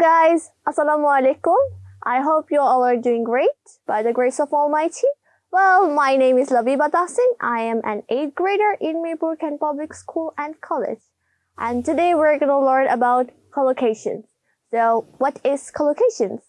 guys, Assalamu alaikum. I hope you all are doing great by the grace of Almighty. Well, my name is Labiba Tassin. I am an 8th grader in Mirpur Kent Public School and College. And today we're going to learn about collocations. So, what is collocations?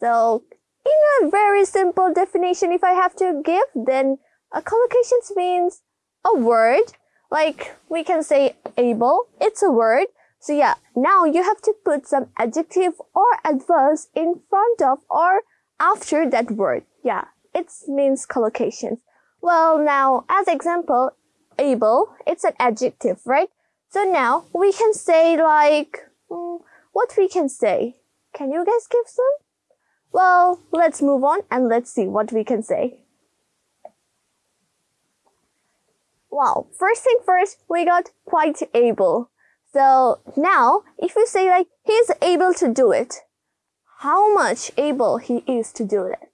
So, in a very simple definition, if I have to give, then a collocations means a word. Like, we can say able. It's a word so yeah, now you have to put some adjective or adverb in front of or after that word. Yeah, it means collocations. Well, now as example, able, it's an adjective, right? So now we can say like, mm, what we can say. Can you guys give some? Well, let's move on and let's see what we can say. Wow, first thing first, we got quite able. So now, if you say like, he's able to do it, how much able he is to do it?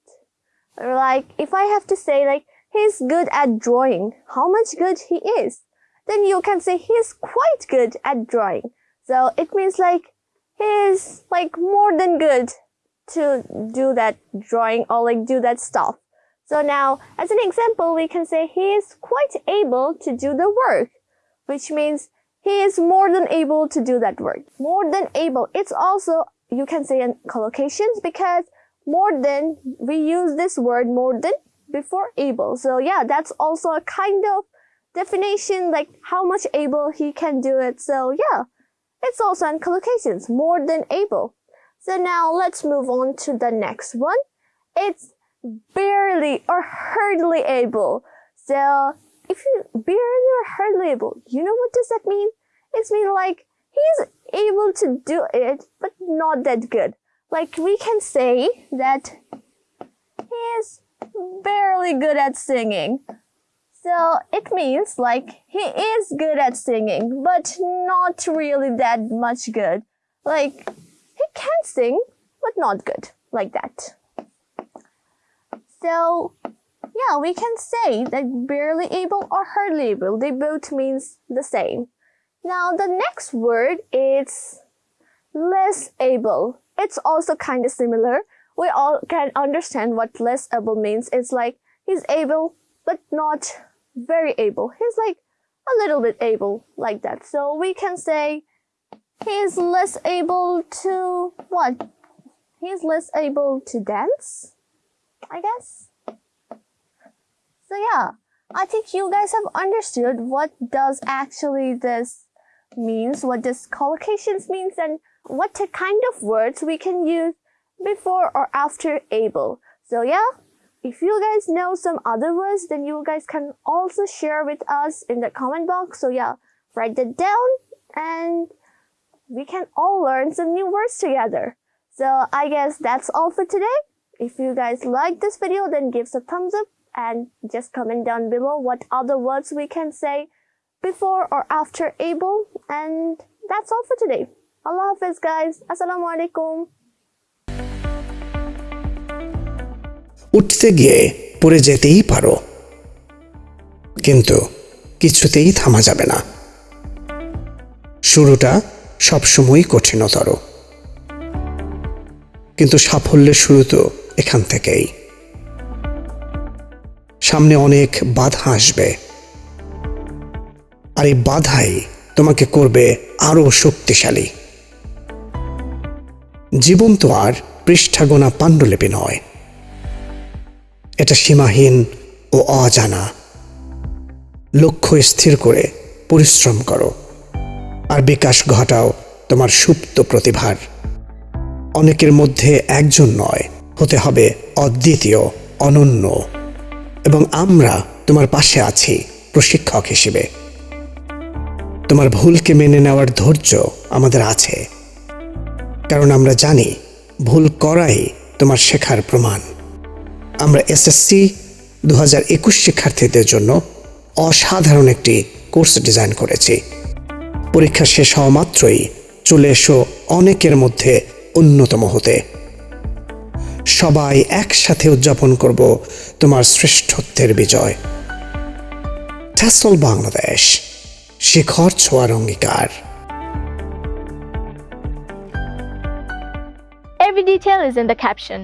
Or like, if I have to say like, he's good at drawing, how much good he is? Then you can say he's quite good at drawing. So it means like, he's like more than good to do that drawing or like do that stuff. So now, as an example, we can say he is quite able to do the work, which means he is more than able to do that work. More than able. It's also, you can say in collocations because more than, we use this word more than before able. So yeah, that's also a kind of definition, like how much able he can do it. So yeah, it's also in collocations, more than able. So now let's move on to the next one. It's barely or hardly able. So if you barely or hardly able, you know what does that mean? It's mean like he's able to do it, but not that good. Like we can say that he's barely good at singing. So it means like he is good at singing, but not really that much good. Like he can sing, but not good, like that. So yeah, we can say that barely able or hardly able, they both means the same. Now the next word is less able. It's also kind of similar. We all can understand what less able means. It's like he's able, but not very able. He's like a little bit able like that. So we can say he's less able to what? He's less able to dance, I guess. So yeah, I think you guys have understood what does actually this means, what does collocations means, and what kind of words we can use before or after able. So yeah, if you guys know some other words, then you guys can also share with us in the comment box. So yeah, write that down and we can all learn some new words together. So I guess that's all for today. If you guys like this video, then give us a thumbs up and just comment down below what other words we can say before or after able and that's all for today. Allah Hafiz guys. Assalamu alaikum. উঠতে গিয়ে পড়ে যেতেই পারো কিন্তু কিছুতেই থামা যাবে না শুরুটা সবসময়ই কঠিনতর কিন্তু সাফল্যের শুরু তো এখান থেকেই সামনে অনেক বাধা আসবে। আর এই বাধাই তোমাকে করবে আরও শক্তিশালী। জীবন তো আর পৃষ্ঠাগোনা পাণ্ডুলিপি নয়। এটা সীমাহীন ও অজানা। লক্ষ্য স্থির করে পরিশ্রম করো। আর বিকাশ ঘটাও তোমার সুপ্ত প্রতিভার। অনেকের মধ্যে একজন নয়, হতে হবে অদ্বিতীয়, অনন্য। এবং আমরা তোমার পাশে আছি প্রশিক্ষক হিসেবে। তোমার ভুলকে মেনে নেওয়ার ধৈর্য আমাদের আছে। কারণ আমরা জানি ভুল করাই তোমার শেখার প্রমাণ। আমরা এসএসসি দু হাজার একুশ শিক্ষার্থীদের জন্য অসাধারণ একটি কোর্স ডিজাইন করেছি। পরীক্ষা শেষ হওয়া মাত্রই চলে এসো অনেকের মধ্যে অন্যতম হতে। সবাই একসাথে উদযাপন করব তোমার শ্রেষ্ঠত্বের বিজয় ট্যাসল বাংলাদেশ, শিখর ছোঁয়ার অঙ্গীকার Every detail is in the caption.